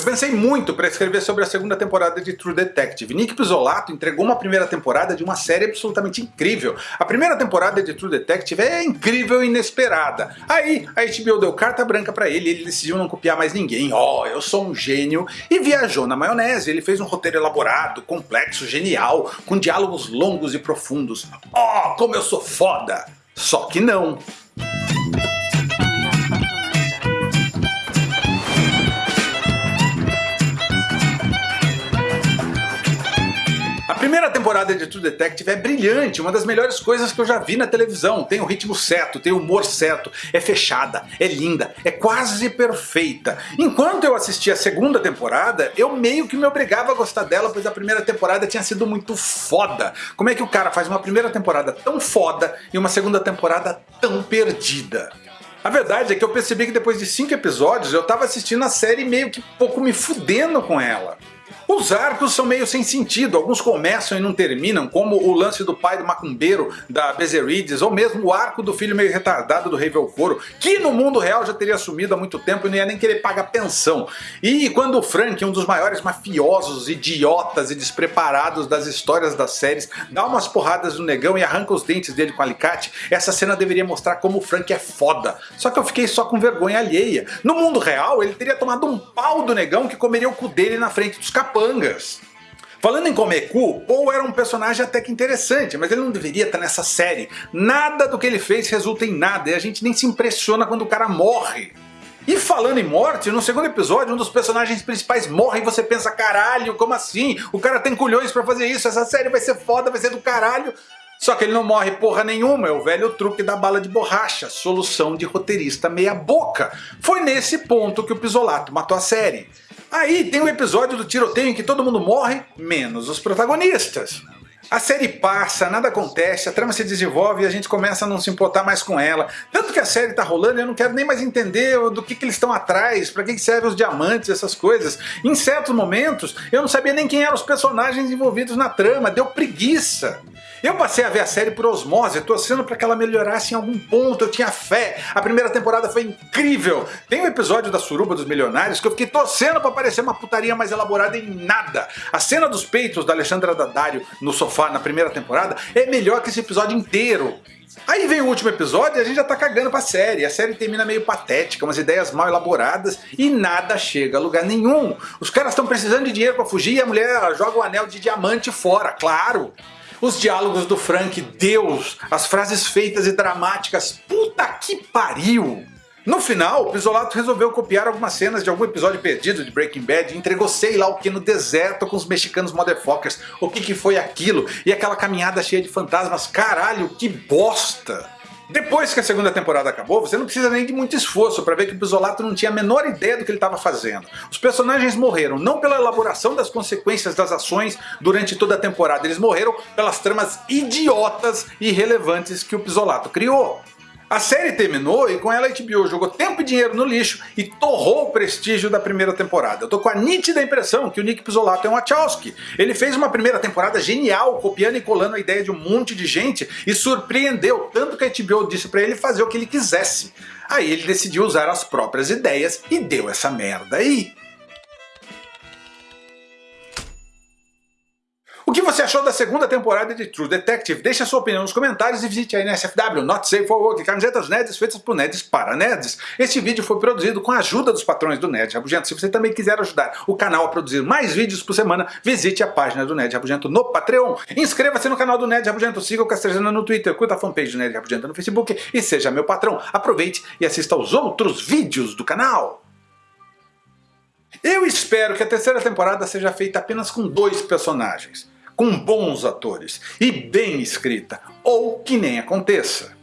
Eu pensei muito para escrever sobre a segunda temporada de True Detective. Nick Pizzolato entregou uma primeira temporada de uma série absolutamente incrível. A primeira temporada de True Detective é incrível e inesperada. Aí a HBO deu carta branca para ele e ele decidiu não copiar mais ninguém. Oh, eu sou um gênio. E viajou na maionese. Ele fez um roteiro elaborado, complexo, genial, com diálogos longos e profundos. Oh, como eu sou foda! Só que não. Primeira temporada de True Detective é brilhante, uma das melhores coisas que eu já vi na televisão. Tem o ritmo certo, tem o humor certo, é fechada, é linda, é quase perfeita. Enquanto eu assistia a segunda temporada, eu meio que me obrigava a gostar dela, pois a primeira temporada tinha sido muito foda. Como é que o cara faz uma primeira temporada tão foda e uma segunda temporada tão perdida? A verdade é que eu percebi que depois de 5 episódios eu tava assistindo a série meio que pouco me fudendo com ela. Os arcos são meio sem sentido, alguns começam e não terminam, como o lance do pai do macumbeiro da Bezerides, ou mesmo o arco do filho meio retardado do Rei Velcoro, que no mundo real já teria sumido há muito tempo e não ia nem querer pagar pensão. E quando o Frank, um dos maiores mafiosos, idiotas e despreparados das histórias das séries, dá umas porradas no negão e arranca os dentes dele com alicate, essa cena deveria mostrar como o Frank é foda. Só que eu fiquei só com vergonha alheia. No mundo real, ele teria tomado um pau do negão que comeria o cu dele na frente dos capões capangas. Falando em comer cu, Paul era um personagem até que interessante, mas ele não deveria estar nessa série. Nada do que ele fez resulta em nada e a gente nem se impressiona quando o cara morre. E falando em morte, no segundo episódio um dos personagens principais morre e você pensa caralho, como assim? O cara tem culhões pra fazer isso, essa série vai ser foda, vai ser do caralho. Só que ele não morre porra nenhuma, é o velho truque da bala de borracha, solução de roteirista meia boca. Foi nesse ponto que o Pisolato matou a série. Aí tem um episódio do tiroteio em que todo mundo morre, menos os protagonistas. A série passa, nada acontece, a trama se desenvolve e a gente começa a não se importar mais com ela. Tanto que a série tá rolando e eu não quero nem mais entender do que, que eles estão atrás, pra que, que servem os diamantes, essas coisas. Em certos momentos eu não sabia nem quem eram os personagens envolvidos na trama, deu preguiça. Eu passei a ver a série por osmose, torcendo para que ela melhorasse em algum ponto, eu tinha fé. A primeira temporada foi incrível. Tem um episódio da Suruba dos Milionários que eu fiquei torcendo para parecer uma putaria mais elaborada em nada. A cena dos peitos da Alexandra Daddario no sofá na primeira temporada é melhor que esse episódio inteiro. Aí vem o último episódio e a gente já tá cagando pra série. A série termina meio patética, umas ideias mal elaboradas e nada chega a lugar nenhum. Os caras estão precisando de dinheiro pra fugir e a mulher joga o anel de diamante fora, claro. Os diálogos do Frank, Deus, as frases feitas e dramáticas, puta que pariu! No final, Pisolato resolveu copiar algumas cenas de algum episódio perdido de Breaking Bad e entregou sei lá o que no deserto com os mexicanos motherfuckers. O que que foi aquilo? E aquela caminhada cheia de fantasmas, caralho, que bosta! Depois que a segunda temporada acabou, você não precisa nem de muito esforço para ver que o Pisolato não tinha a menor ideia do que ele estava fazendo. Os personagens morreram não pela elaboração das consequências das ações durante toda a temporada, eles morreram pelas tramas idiotas e irrelevantes que o Pisolato criou. A série terminou e com ela a HBO jogou tempo e dinheiro no lixo e torrou o prestígio da primeira temporada. Eu tô com a nítida impressão que o Nick Pizzolato é um Wachowski. Ele fez uma primeira temporada genial, copiando e colando a ideia de um monte de gente e surpreendeu, tanto que a HBO disse pra ele fazer o que ele quisesse. Aí ele decidiu usar as próprias ideias e deu essa merda aí. O que você achou da segunda temporada de True Detective? Deixe a sua opinião nos comentários e visite a NSFW, Not Safe for Work, camisetas nerds feitas por nerds para nerds. Este vídeo foi produzido com a ajuda dos patrões do Nerd Rabugento. Se você também quiser ajudar o canal a produzir mais vídeos por semana, visite a página do Nerd Rabugento no Patreon. Inscreva-se no canal do Nerd Rabugento, siga o Castrejana no Twitter, curta a fanpage do Nerd Rabugento no Facebook e seja meu patrão. Aproveite e assista aos outros vídeos do canal. Eu espero que a terceira temporada seja feita apenas com dois personagens com bons atores e bem escrita, ou que nem aconteça.